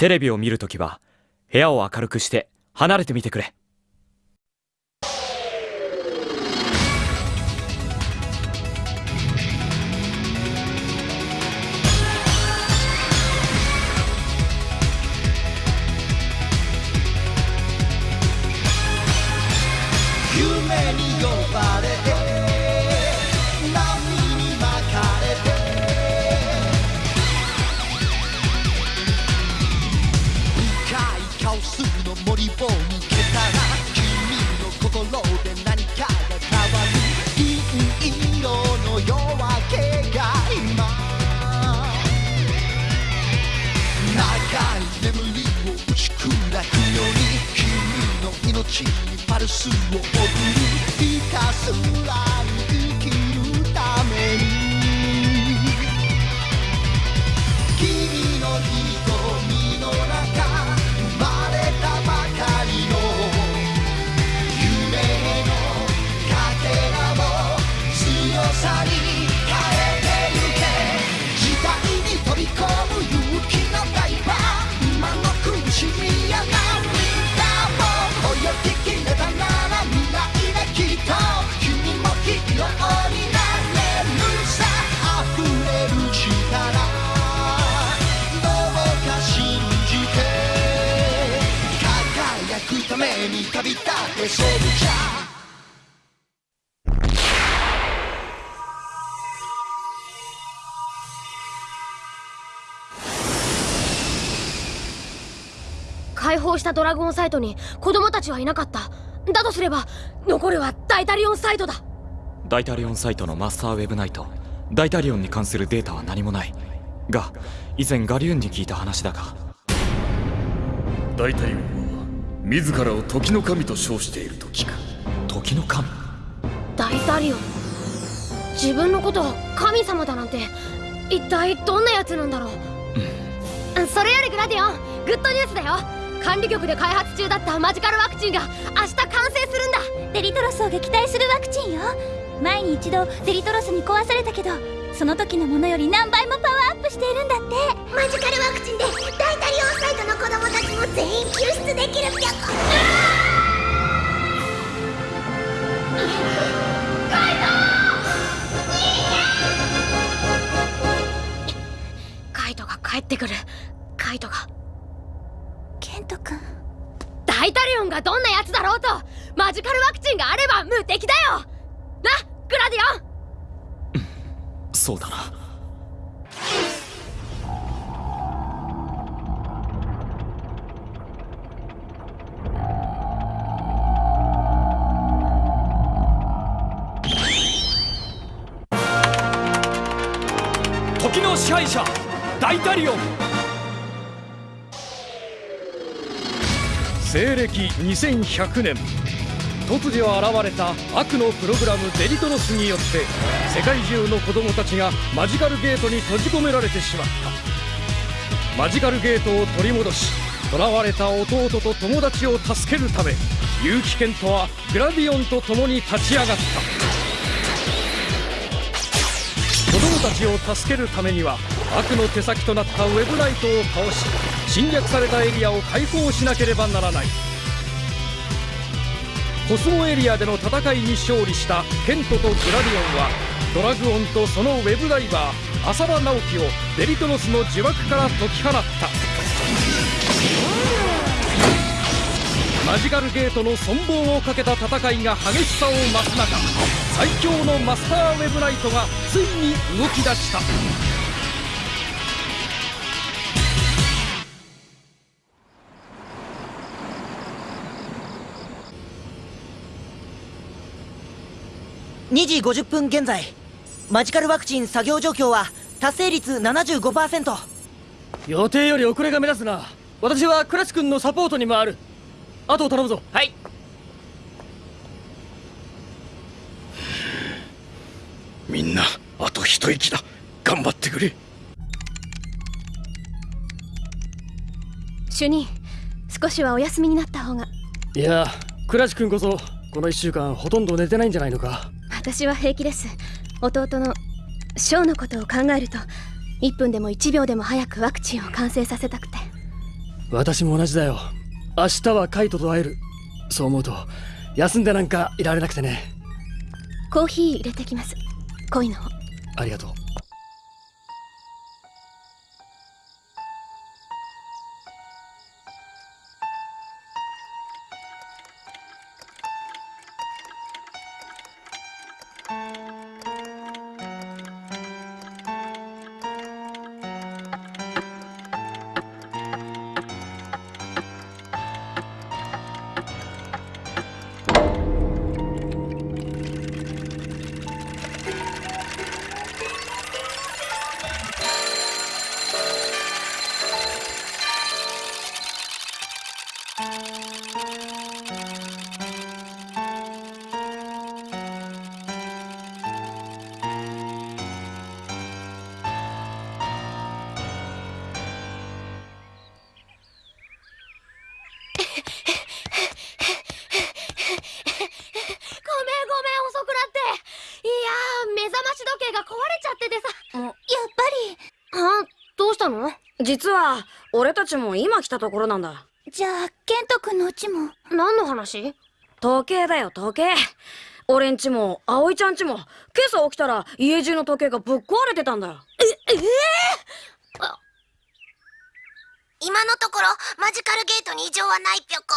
テレビを見るときは部屋を明るくして離れてみてくれ。君の命にパルスを送るひたすらにくために旅立てセルジャー解放したドラゴンサイトに子供たちはいなかった。だとすれば残るはダイタリオンサイトだ。ダイタリオンサイトのマスターウェブナイト。ダイタリオンに関するデータは何もない。が以前ガリューンに聞いた話だが。ダイタリオンは自らを時の神と称していると聞く時の神？ダイタリオン自分のことを神様だなんて一体どんなやつなんだろう、それよりグラディオングッドニュースだよ。管理局で開発中だったマジカルワクチンが明日完成するんだ。デリトロスを撃退するワクチンよ。前に一度デリトロスに壊されたけどその時のものより何倍もパワーアップしているんだって。マジカルワクチンでダイタリオンサイトの子供たちも全員救出できるぴょこカイトが帰ってくる。カイトがケント君。ダイタリオンがどんなやつ。だろうとマジカルワクチンがあれば無敵だよなグラディオンそうだな。時の支配者ダイタリオン。西暦2100年。突如現れた悪のプログラムデリトロスによって世界中の子供たちがマジカルゲートに閉じ込められてしまった。マジカルゲートを取り戻し囚われた弟と友達を助けるため結城健人はグラディオンと共に立ち上がった。子供たちを助けるためには悪の手先となったウェブライトを倒し侵略されたエリアを解放しなければならない。コスモエリアでの戦いに勝利したケントとグラディオンはドラグオンとそのウェブダイバー浅田直樹をデリトロスの呪縛から解き放った。マジカルゲートの存亡をかけた戦いが激しさを増す中最強のマスターウェブナイトがついに動き出した。2時50分現在。マジカルワクチン作業状況は達成率75%予定より遅れが目立つな。私はクラチ君のサポートに回る。あとを頼むぞ。はい。みんなあと一息だ。頑張ってくれ。主任少しはお休みになった方が。いやクラチ君こそこの1週間ほとんど寝てないんじゃないのか私は平気です。弟のショーのことを考えると1分でも1秒でも早くワクチンを完成させたくて。私も同じだよ。明日はカイトと会える。そう思うと休んでなんかいられなくてね。コーヒー入れてきます。恋の方。ありがとう壊れちゃっててさ。やっぱあどうしたの？実は俺たちも今来たところなんだ。りじゃあケント君のうちも？何の話？時計だよ時計。俺んちも葵ちゃんちも今朝起きたら家中の時計がぶっ壊れてたんだよ。ええ？え今のところマジカルゲートに異常はないぴょこ。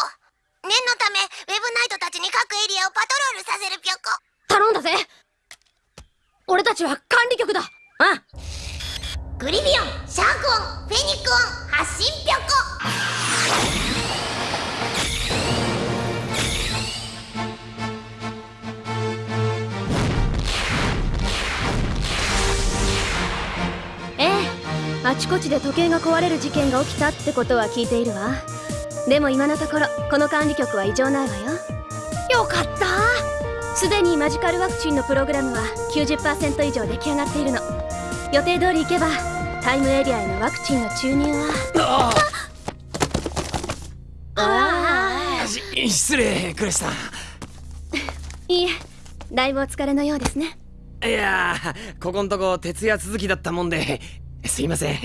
念のためウェブナイトたちに各エリアをパトロールさせるぴょこ。頼んだぜ俺たちは管理局だ。あグリフィオンシャークオンフェニックオン発進ぴょこ。ええ。あちこちで時計が壊れる事件が起きたってことは聞いているわ。でも今のところこの管理局は異常ないわよ。よかったすでにマジカルワクチンのプログラムは90%以上出来上がっているの。予定通り行けばタイムエリアへのワクチンの注入は。ああし失礼クレスさん。いいえだいぶお疲れのようですね。いやーここんとこ徹夜続きだったもんですいません。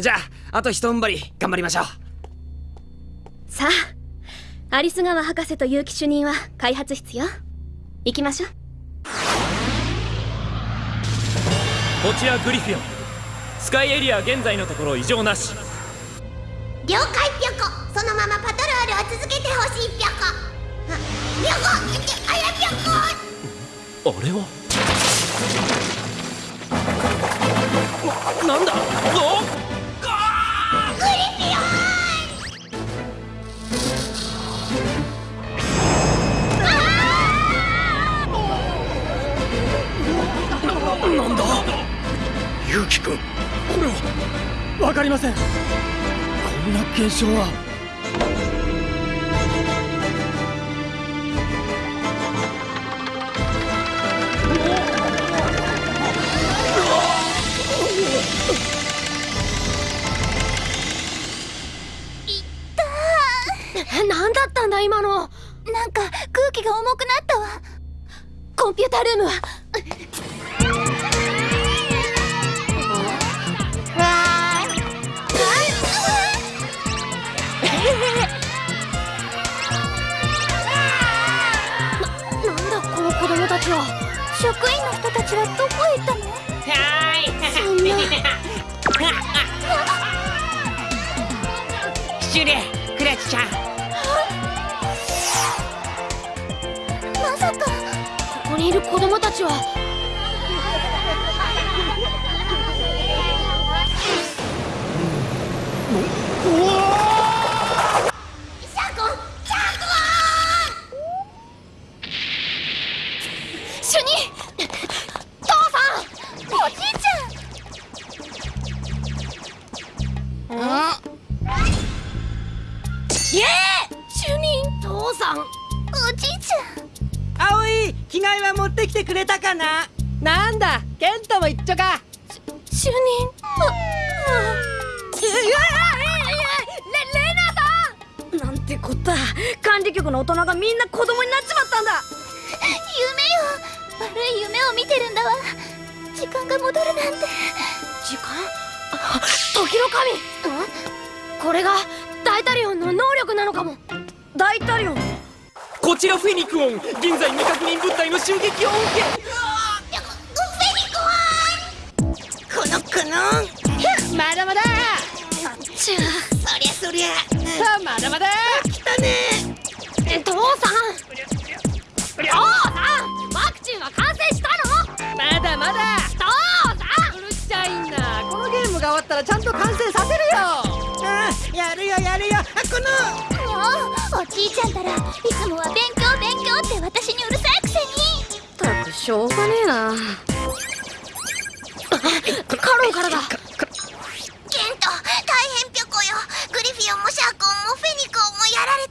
じゃああと一踏ん張り頑張りましょう。さあアリス川博士と結城主任は開発室よ行きましょう。こちらグリフィオン。スカイエリア現在のところ異常なし。了解ぴょこ。そのままパトロールを続けてほしいぴょこ。あぴょこあやぴょこあれは？ななんだ？おなんだ？ユウキ君これはわかりません。こんな現象は。何だったんだ今の。なんか空気が重くなったわ。コンピュータールームはたちはどこへ行ったの？そんな。失礼クラチちゃん。まさかここにいる子供たちは。シャ大タリオンこちらフェニクオン現在未確認物体の襲撃を受け。このこの。まだまだ。ちゅそりゃそりゃ。さあまだまだ。来たね。え父さん？父さんワクチンは完成したの？まだまだ。父さん？うるさいな。このゲームが終わったらちゃんと完成させるよ。あやるよやるよ。あこのおじいちゃんたらいつもは勉強勉強って私にうるさいくせに。ったくしょうがねえな。カロンからだ。ケント大変ぴょこよ。グリフィオンもシャーコンもフェニコンもやられ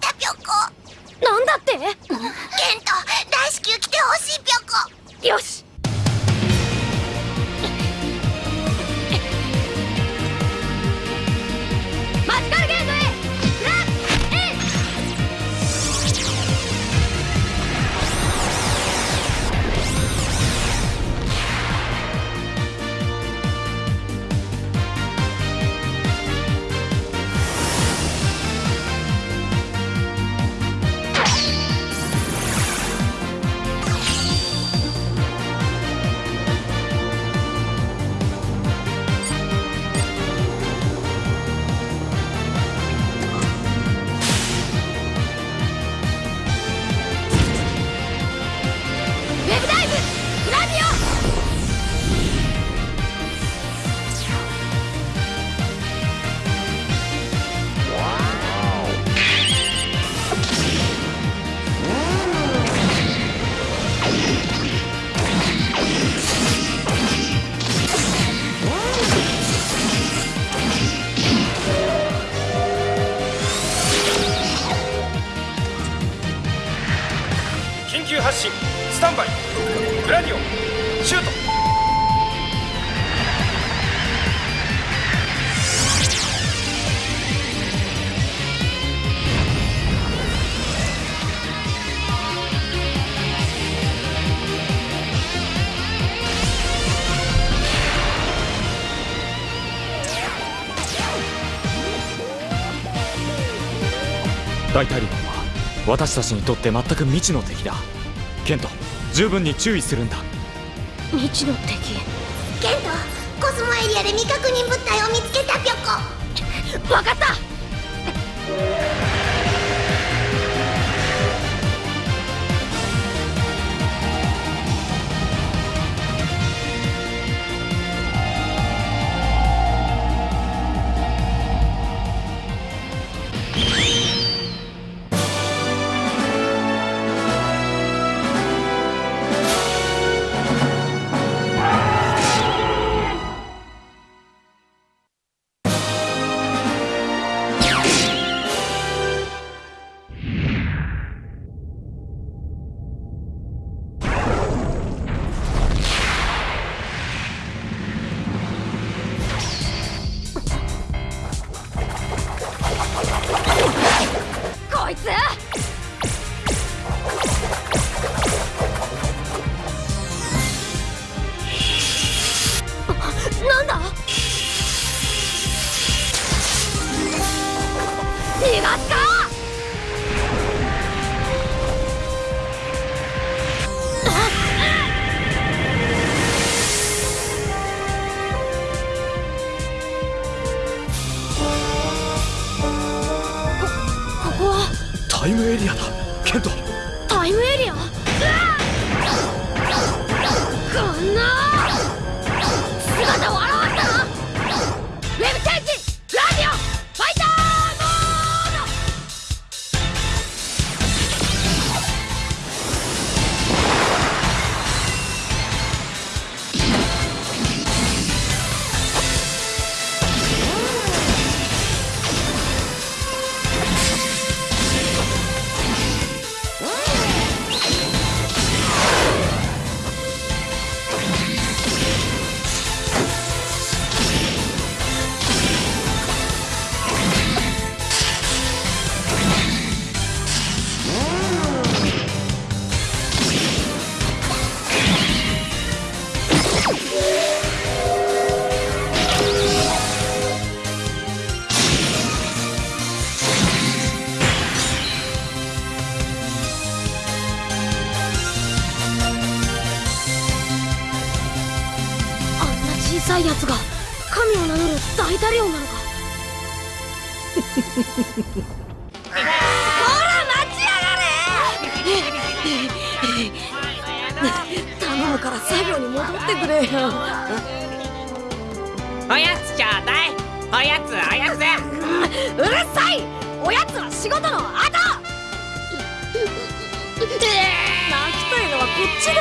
大タリオンは私たちにとって全く未知の敵だ。ケント十分に注意するんだ。未知の敵。ケントコスモエリアで未確認物体を見つけたぴょこ。わかった。エリアだ。ケント。頼むから作業に戻ってくれ。よ おやつちょうだいおやつおやつうるさい。おやつは仕事の後。泣きたいのはこっちだよ。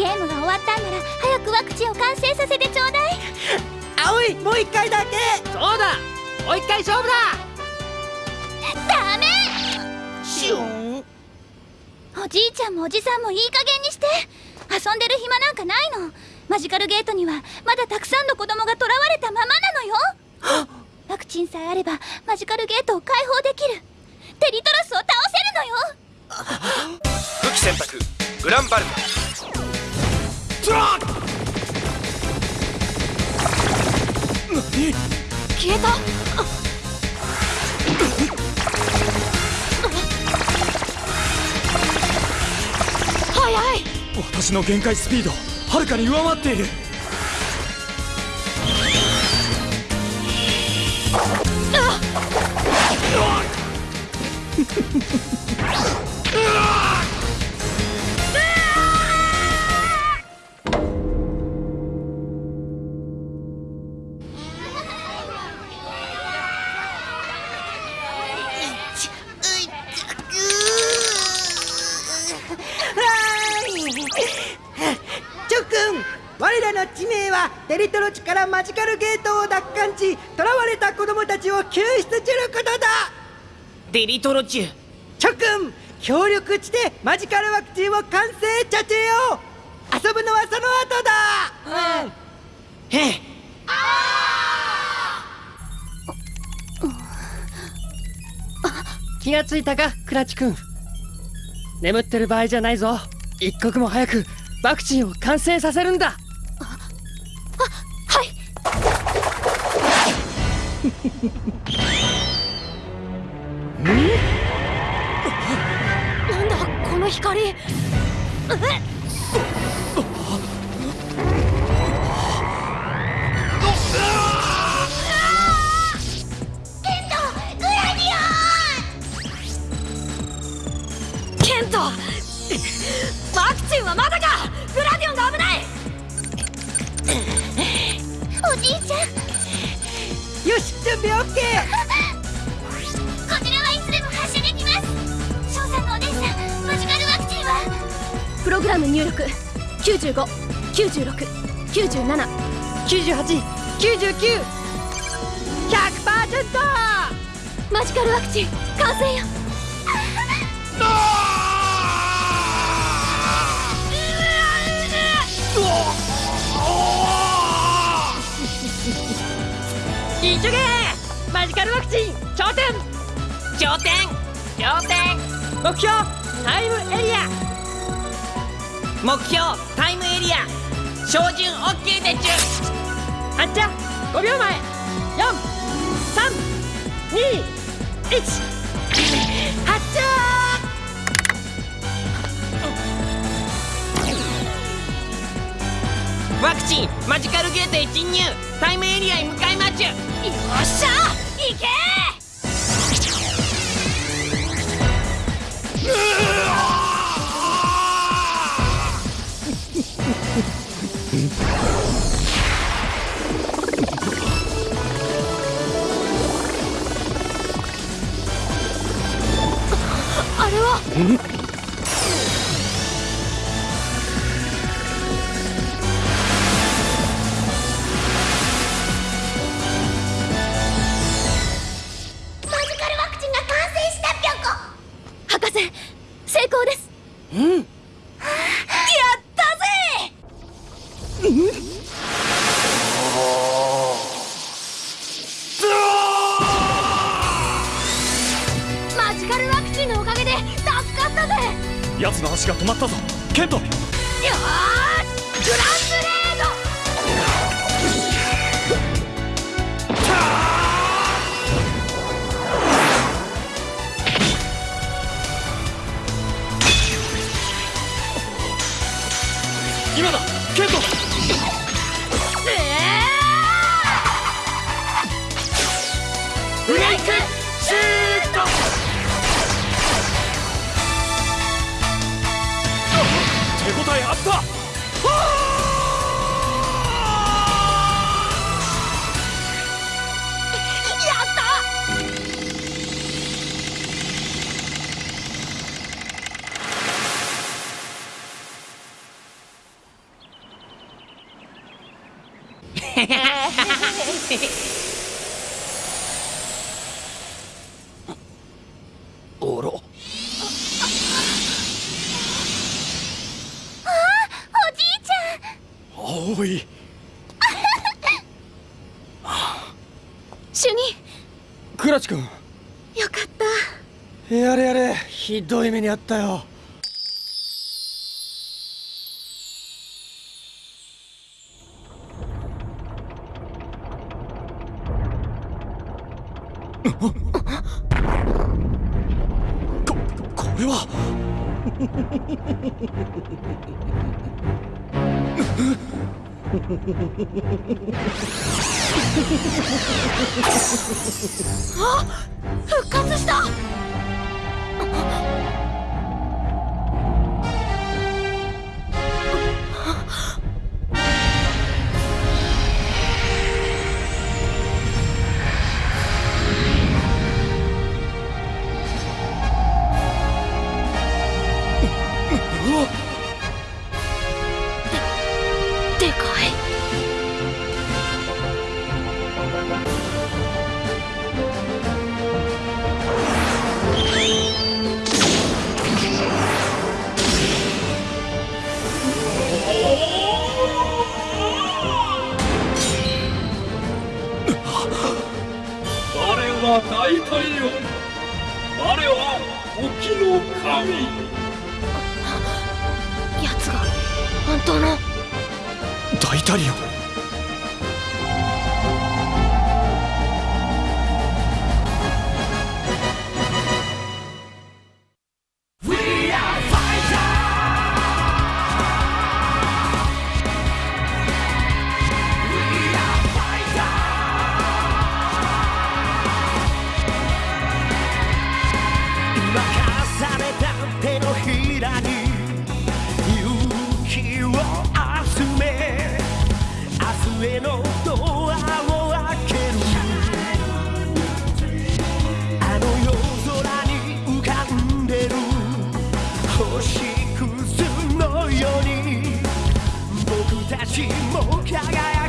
ゲームが終わったんなら早くワクチンを完成させてちょうだい。ー葵もう一回だけ。そうだ。もう一回勝負だ。ダメ。シュン。おじいちゃんもおじさんもいい加減にして。遊んでる暇なんかないの。マジカルゲートにはまだたくさんの子供が囚われたままなのよ。ワクチンさえあればマジカルゲートを開放できる。テリトロスを倒せるのよ。武器選択グランバルム消えた。早い。私の限界スピードはるかに上回っている。チ 我らの地名はテリトロ地からマジカルゲートを奪還し囚われた子供たちを救出することだ。デリトロチュチョ君協力してマジカルワクチンを完成させよう。遊ぶのはその後だ。うん。へえ気がついたかクラチ君。眠ってる場合じゃないぞ。一刻も早くワクチンを完成させるんだ なんだこの光。え グラデケントワクチンはまだよし準備 OK こちらはいつでも発射できます。翔さんのお姉さんマジカルワクチンは？プログラム入力。959697 98 99 100%マジカルワクチン完成よ頂点。頂点。目標。タイムエリア。目標。タイムエリア。照準 OK でちゅ。発射5秒前。432 1発射ワクチン。マジカルゲートへ侵入。タイムエリアへ向かいまちゅ。よっしゃあれは。止まったぞ。ケント。よーしグランおろ。あおじいちゃん。おい。主任。倉地君。よかった。やれやれ。ひどい目にあったよここれは。あ復活した。は大太陽我は時の神。奴が本当の。大タリオン明日へのドアを開ける。あの夜空に浮かんでる。星屑のように。僕たちも輝く。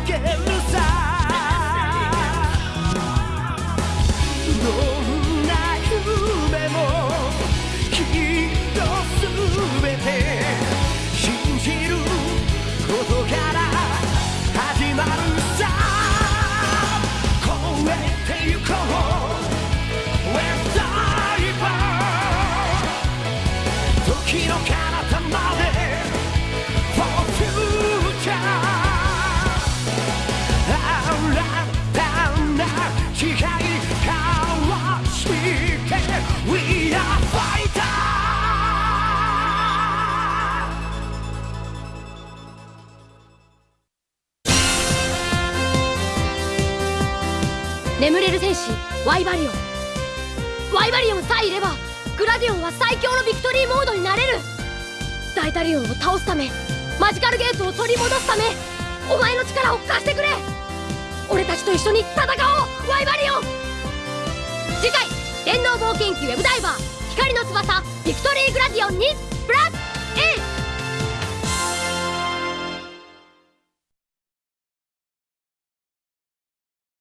眠れる戦士ワイバリオン。ワイバリオンさえいればグラディオンは最強のビクトリーモードになれる。ダイタリオンを倒すためマジカルゲートを取り戻すためお前の力を貸してくれ。俺たちと一緒に戦おうワイバリオン。次回電脳冒険記ウェブダイバー光の翼ビクトリーグラディオンにブラッ